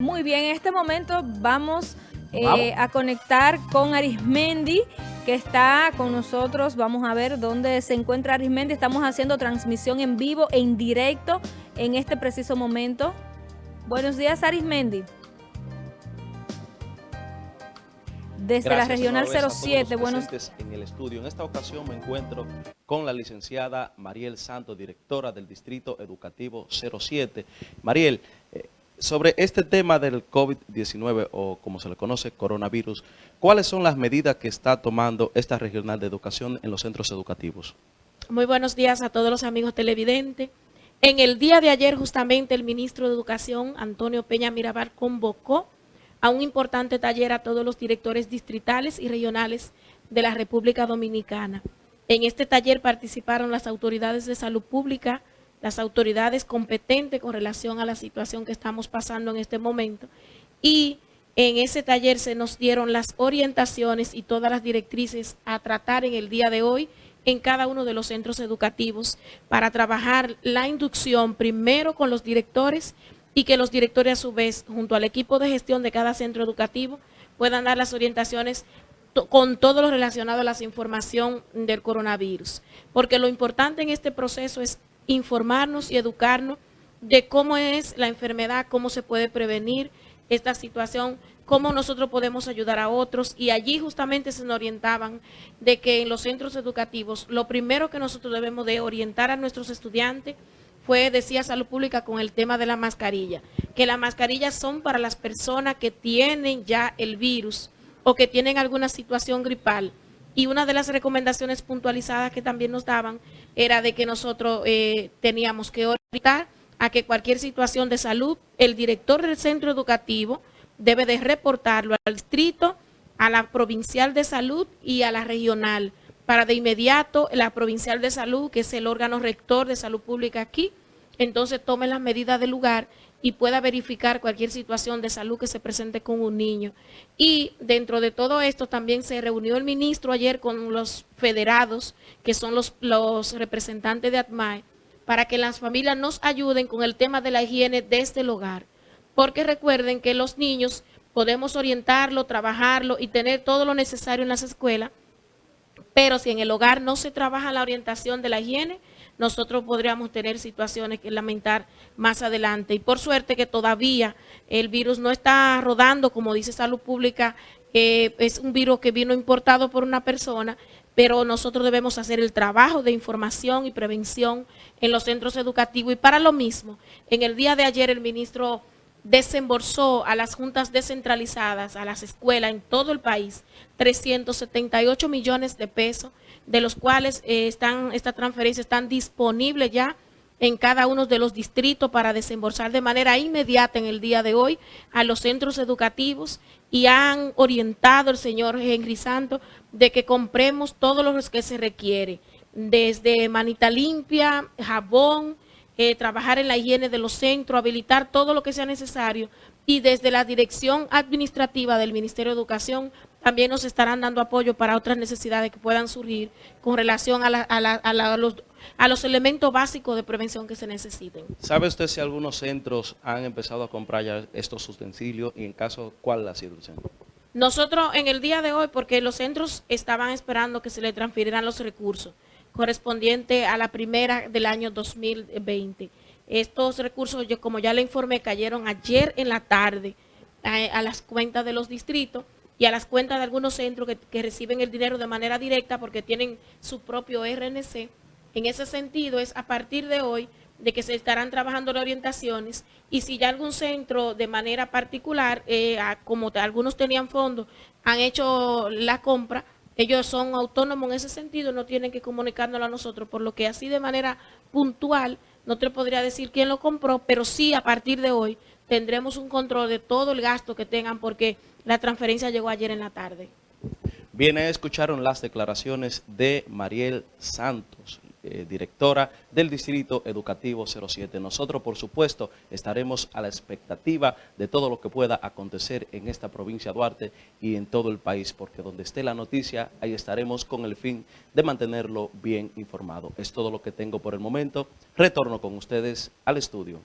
Muy bien, en este momento vamos, eh, a conectar con Arismendi, que está con nosotros. Vamos a ver dónde se encuentra Arismendi. Estamos haciendo transmisión en vivo e en directo en este preciso momento. Buenos días, Arismendi. Desde la Regional 07, buenos en el estudio. En esta ocasión me encuentro con la licenciada Mariel Santos, directora del Distrito Educativo 07. Mariel, sobre este tema del COVID-19 o como se le conoce, coronavirus, ¿cuáles son las medidas que está tomando esta regional de educación en los centros educativos? Muy buenos días a todos los amigos televidentes. En el día de ayer justamente el ministro de Educación, Antonio Peña Mirabal, convocó a un importante taller a todos los directores distritales y regionales de la República Dominicana. En este taller participaron las autoridades de salud pública, las autoridades competentes con relación a la situación que estamos pasando en este momento. Y en ese taller se nos dieron las orientaciones y todas las directrices a tratar en el día de hoy en cada uno de los centros educativos para trabajar la inducción primero con los directores y que los directores a su vez, junto al equipo de gestión de cada centro educativo, puedan dar las orientaciones con todo lo relacionado a la información del coronavirus. Porque lo importante en este proceso es informarnos y educarnos de cómo es la enfermedad, cómo se puede prevenir esta situación, cómo nosotros podemos ayudar a otros. Y allí justamente se nos orientaban de que en los centros educativos lo primero que nosotros debemos de orientar a nuestros estudiantes fue, decía Salud Pública, con el tema de la mascarilla, que las mascarillas son para las personas que tienen ya el virus o que tienen alguna situación gripal y una de las recomendaciones puntualizadas que también nos daban era de que nosotros eh, teníamos que orientar a que cualquier situación de salud, el director del centro educativo debe de reportarlo al distrito, a la provincial de salud y a la regional, para de inmediato la provincial de salud, que es el órgano rector de salud pública aquí, entonces tome las medidas del lugar y pueda verificar cualquier situación de salud que se presente con un niño. Y dentro de todo esto también se reunió el ministro ayer con los federados, que son los, los representantes de ATMAE, para que las familias nos ayuden con el tema de la higiene desde el hogar. Porque recuerden que los niños podemos orientarlo, trabajarlo y tener todo lo necesario en las escuelas, pero si en el hogar no se trabaja la orientación de la higiene, nosotros podríamos tener situaciones que lamentar más adelante. Y por suerte que todavía el virus no está rodando, como dice Salud Pública, es un virus que vino importado por una persona, pero nosotros debemos hacer el trabajo de información y prevención en los centros educativos. Y para lo mismo, en el día de ayer el ministro desembolsó a las juntas descentralizadas, a las escuelas en todo el país, 378 millones de pesos, de los cuales eh, están estas transferencias están disponibles ya en cada uno de los distritos para desembolsar de manera inmediata en el día de hoy a los centros educativos y han orientado el señor Henry Santo de que compremos todo lo que se requiere, desde manita limpia, jabón, eh, trabajar en la higiene de los centros, habilitar todo lo que sea necesario y desde la dirección administrativa del Ministerio de Educación también nos estarán dando apoyo para otras necesidades que puedan surgir con relación a, los, a los elementos básicos de prevención que se necesiten. ¿Sabe usted si algunos centros han empezado a comprar ya estos utensilios y en caso, cuál ha sido el centro? Nosotros en el día de hoy, porque los centros estaban esperando que se le transfirieran los recursos, correspondiente a la primera del año 2020. Estos recursos, yo como ya le informé, cayeron ayer en la tarde a, las cuentas de los distritos y a las cuentas de algunos centros que, que, reciben el dinero de manera directa porque tienen su propio RNC. En ese sentido es a partir de hoy de que se estarán trabajando las orientaciones y si ya algún centro de manera particular, eh, como algunos tenían fondos, han hecho la compra, ellos son autónomos en ese sentido, no tienen que comunicárnoslo a nosotros, por lo que así de manera puntual, no te podría decir quién lo compró, pero sí a partir de hoy tendremos un control de todo el gasto que tengan porque la transferencia llegó ayer en la tarde. Bien, escucharon las declaraciones de Mariel Santos, eh, directora del Distrito Educativo 07. Nosotros, por supuesto, estaremos a la expectativa de todo lo que pueda acontecer en esta provincia de Duarte y en todo el país, porque donde esté la noticia, ahí estaremos con el fin de mantenerlo bien informado. Es todo lo que tengo por el momento. Retorno con ustedes al estudio.